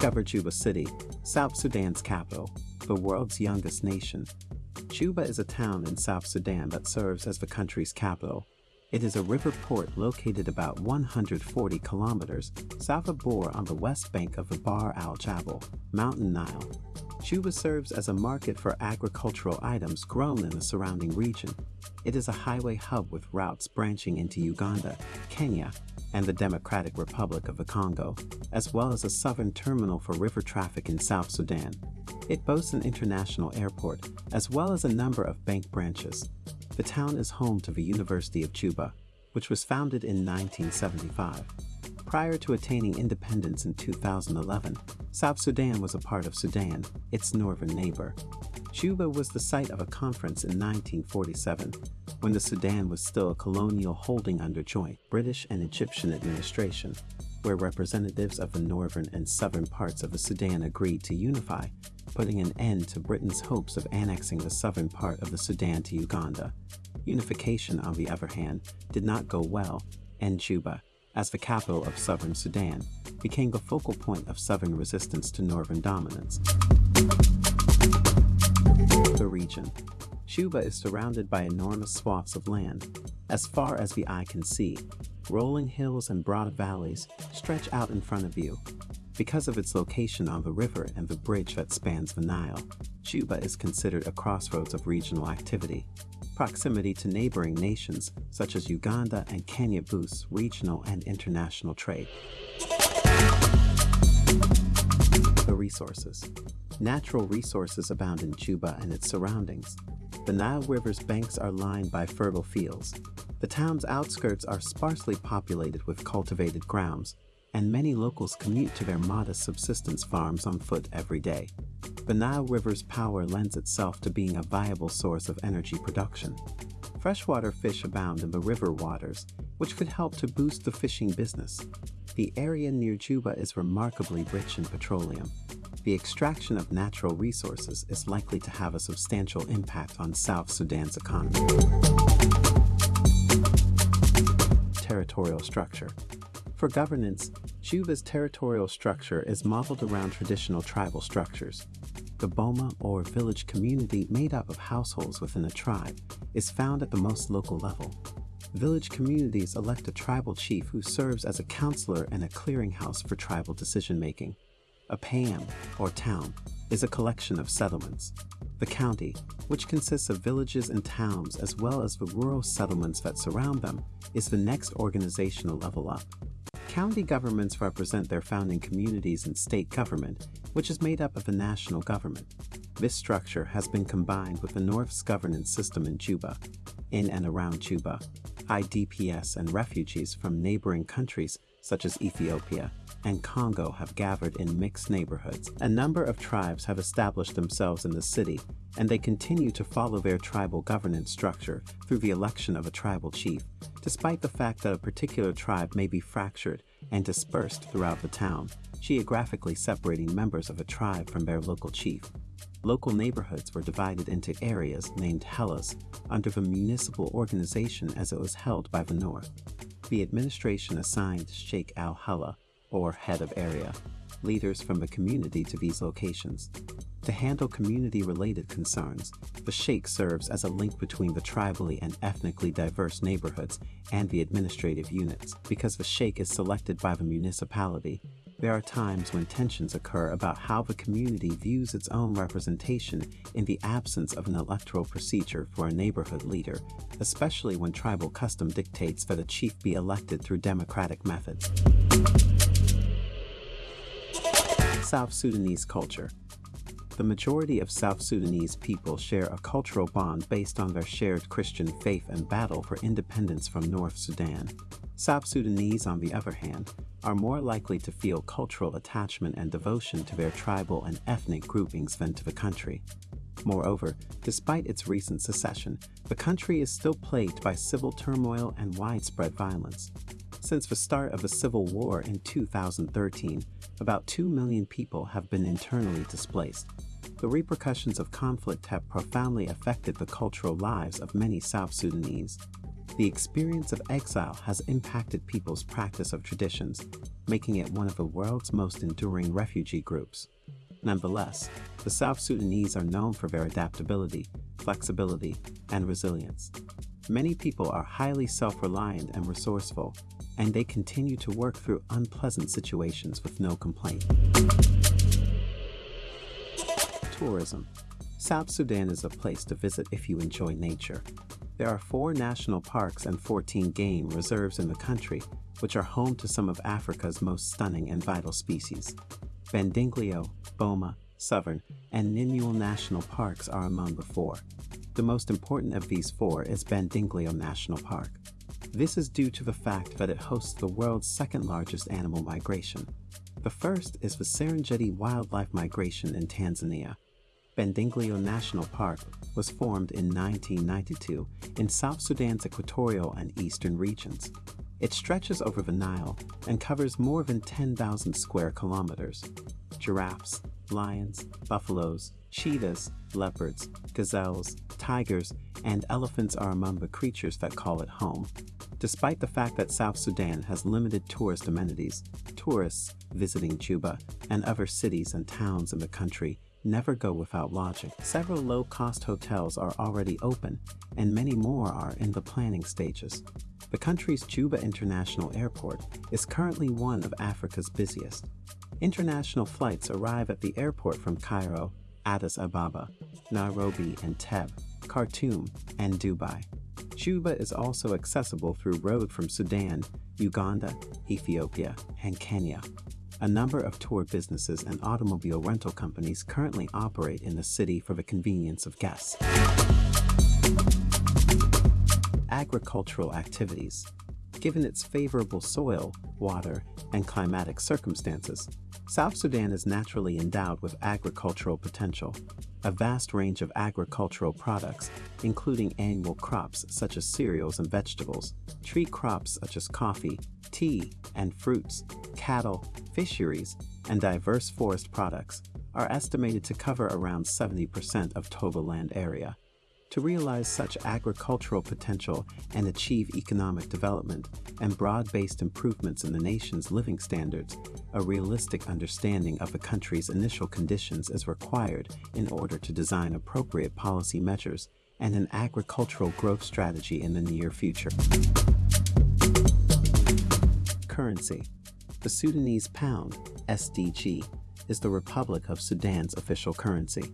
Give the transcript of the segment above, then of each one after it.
Discover Juba City, South Sudan's capital, the world's youngest nation. Juba is a town in South Sudan that serves as the country's capital. It is a river port located about 140 kilometers south of Bor on the west bank of the Bahr al Jabal, Mountain Nile. Juba serves as a market for agricultural items grown in the surrounding region. It is a highway hub with routes branching into Uganda, Kenya, and the Democratic Republic of the Congo, as well as a southern terminal for river traffic in South Sudan. It boasts an international airport, as well as a number of bank branches. The town is home to the University of Juba, which was founded in 1975. Prior to attaining independence in 2011, South Sudan was a part of Sudan, its northern neighbor. Juba was the site of a conference in 1947, when the Sudan was still a colonial holding under joint British and Egyptian administration, where representatives of the northern and southern parts of the Sudan agreed to unify, putting an end to Britain's hopes of annexing the southern part of the Sudan to Uganda. Unification, on the other hand, did not go well, and Juba, as the capital of southern Sudan, became the focal point of southern resistance to northern dominance. The region. Juba is surrounded by enormous swaths of land. As far as the eye can see, rolling hills and broad valleys stretch out in front of you. Because of its location on the river and the bridge that spans the Nile, Juba is considered a crossroads of regional activity. Proximity to neighboring nations such as Uganda and Kenya boosts regional and international trade. The resources. Natural resources abound in Juba and its surroundings. The Nile River's banks are lined by fertile fields. The town's outskirts are sparsely populated with cultivated grounds, and many locals commute to their modest subsistence farms on foot every day. The Nile River's power lends itself to being a viable source of energy production. Freshwater fish abound in the river waters, which could help to boost the fishing business. The area near Juba is remarkably rich in petroleum. The extraction of natural resources is likely to have a substantial impact on South Sudan's economy. Territorial structure. For governance, Juba's territorial structure is modeled around traditional tribal structures. The Boma or village community made up of households within a tribe is found at the most local level. Village communities elect a tribal chief who serves as a counselor and a clearinghouse for tribal decision-making. A Payam, or town, is a collection of settlements. The county, which consists of villages and towns as well as the rural settlements that surround them, is the next organizational level up. County governments represent their founding communities and state government, which is made up of the national government. This structure has been combined with the North's governance system in Juba. In and around Juba, IDPs and refugees from neighboring countries such as Ethiopia and Congo have gathered in mixed neighborhoods. A number of tribes have established themselves in the city, and they continue to follow their tribal governance structure through the election of a tribal chief, despite the fact that a particular tribe may be fractured and dispersed throughout the town, geographically separating members of a tribe from their local chief. Local neighborhoods were divided into areas named Hillas under the municipal organization as it was held by the North. The administration assigned Sheikh al-Halla, or head of area, leaders from the community to these locations. To handle community-related concerns, the Sheikh serves as a link between the tribally and ethnically diverse neighborhoods and the administrative units. Because the Sheikh is selected by the municipality, there are times when tensions occur about how the community views its own representation in the absence of an electoral procedure for a neighborhood leader, especially when tribal custom dictates that a chief be elected through democratic methods. South Sudanese culture. The majority of South Sudanese people share a cultural bond based on their shared Christian faith and battle for independence from North Sudan. South Sudanese, on the other hand, are more likely to feel cultural attachment and devotion to their tribal and ethnic groupings than to the country. Moreover, despite its recent secession, the country is still plagued by civil turmoil and widespread violence. Since the start of the Civil War in 2013, about 2 million people have been internally displaced. The repercussions of conflict have profoundly affected the cultural lives of many South Sudanese. The experience of exile has impacted people's practice of traditions, making it one of the world's most enduring refugee groups. Nonetheless, the South Sudanese are known for their adaptability, flexibility, and resilience. Many people are highly self-reliant and resourceful, and they continue to work through unpleasant situations with no complaint. Tourism. South Sudan is a place to visit if you enjoy nature. There are four national parks and 14 game reserves in the country, which are home to some of Africa's most stunning and vital species. Bandingilo, Boma, Southern, and Nimule National Parks are among the four. The most important of these four is Bandingilo National Park. This is due to the fact that it hosts the world's second largest animal migration. The first is the Serengeti Wildlife Migration in Tanzania. Bandingilo National Park was formed in 1992 in South Sudan's equatorial and eastern regions. It stretches over the Nile and covers more than 10,000 square kilometers. Giraffes, lions, buffaloes, cheetahs, leopards, gazelles, tigers, and elephants are among the creatures that call it home. Despite the fact that South Sudan has limited tourist amenities, tourists visiting Juba and other cities and towns in the country never go without lodging. Several low-cost hotels are already open, and many more are in the planning stages. The country's Juba International Airport is currently one of Africa's busiest. International flights arrive at the airport from Cairo, Addis Ababa, Nairobi Entebbe, Khartoum, and Dubai. Juba is also accessible through road from Sudan, Uganda, Ethiopia, and Kenya. A number of tour businesses and automobile rental companies currently operate in the city for the convenience of guests agricultural activities. Given its favorable soil, water, and climatic circumstances, South Sudan is naturally endowed with agricultural potential. A vast range of agricultural products, including annual crops such as cereals and vegetables, tree crops such as coffee, tea, and fruits, cattle, fisheries, and diverse forest products, are estimated to cover around 70% of total land area. To realize such agricultural potential and achieve economic development and broad-based improvements in the nation's living standards, a realistic understanding of the country's initial conditions is required in order to design appropriate policy measures and an agricultural growth strategy in the near future. Currency The Sudanese pound, SDG, is the Republic of Sudan's official currency.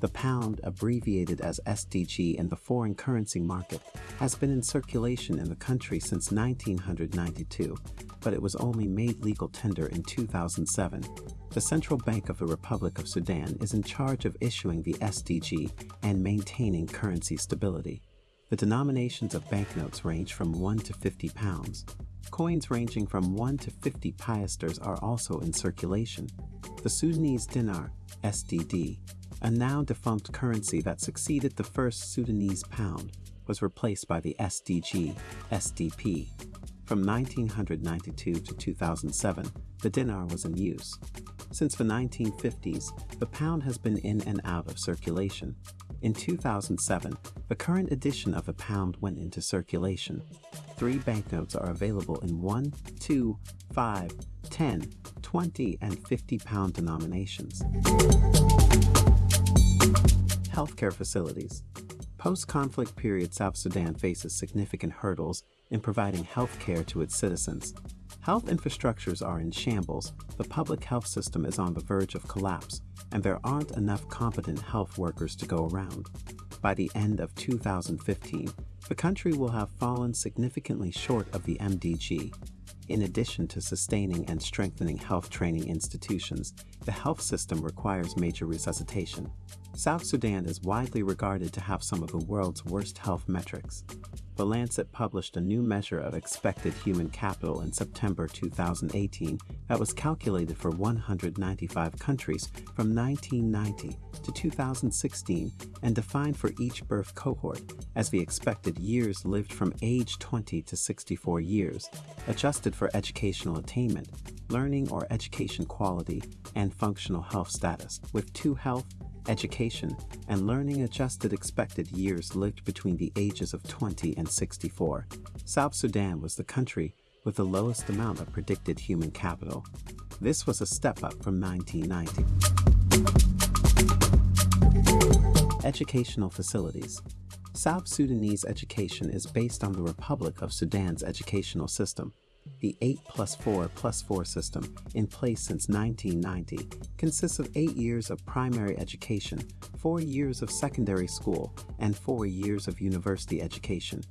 The pound, abbreviated as SDG in the foreign currency market, has been in circulation in the country since 1992, but it was only made legal tender in 2007. The Central Bank of the Republic of Sudan is in charge of issuing the SDG and maintaining currency stability. The denominations of banknotes range from 1 to 50 pounds. Coins ranging from 1 to 50 piasters are also in circulation. The Sudanese dinar, SDD, a now defunct currency that succeeded the first Sudanese pound, was replaced by the SDG, SDP. From 1992 to 2007, the dinar was in use. Since the 1950s, the pound has been in and out of circulation. In 2007, the current edition of the pound went into circulation. Three banknotes are available in 1, 2, 5, 10, 20, and 50 pound denominations. Healthcare facilities. Post-conflict period South Sudan faces significant hurdles in providing health care to its citizens. Health infrastructures are in shambles, the public health system is on the verge of collapse, and there aren't enough competent health workers to go around. By the end of 2015, the country will have fallen significantly short of the MDG, in addition to sustaining and strengthening health training institutions, the health system requires major resuscitation. South Sudan is widely regarded to have some of the world's worst health metrics. The Lancet published a new measure of expected human capital in September 2018 that was calculated for 195 countries from 1990 to 2016 and defined for each birth cohort as the expected years lived from age 20 to 64 years, adjusted for educational attainment, learning or education quality, and functional health status, with two health education, and learning adjusted expected years lived between the ages of 20 and 64. South Sudan was the country with the lowest amount of predicted human capital. This was a step up from 1990. Educational facilities. South Sudanese education is based on the Republic of Sudan's educational system. The 8 plus 4 plus 4 system, in place since 1990, consists of 8 years of primary education, 4 years of secondary school, and 4 years of university education.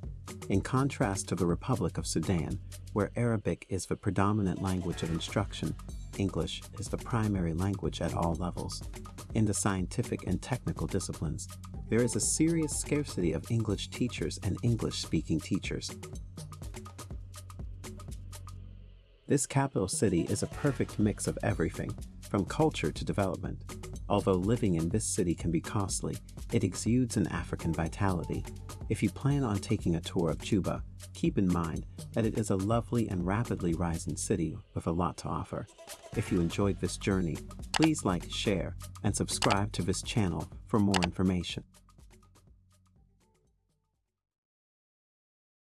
In contrast to the Republic of Sudan, where Arabic is the predominant language of instruction, English is the primary language at all levels. In the scientific and technical disciplines, there is a serious scarcity of English teachers and English-speaking teachers. This capital city is a perfect mix of everything, from culture to development. Although living in this city can be costly, it exudes an African vitality. If you plan on taking a tour of Juba, keep in mind that it is a lovely and rapidly rising city with a lot to offer. If you enjoyed this journey, please like, share, and subscribe to this channel for more information.